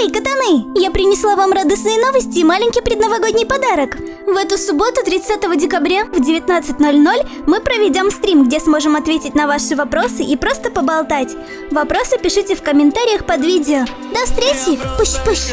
Эй, катаны! Я принесла вам радостные новости и маленький предновогодний подарок. В эту субботу, 30 декабря в 19.00 мы проведем стрим, где сможем ответить на ваши вопросы и просто поболтать. Вопросы пишите в комментариях под видео. До встречи! Пуш-пуш!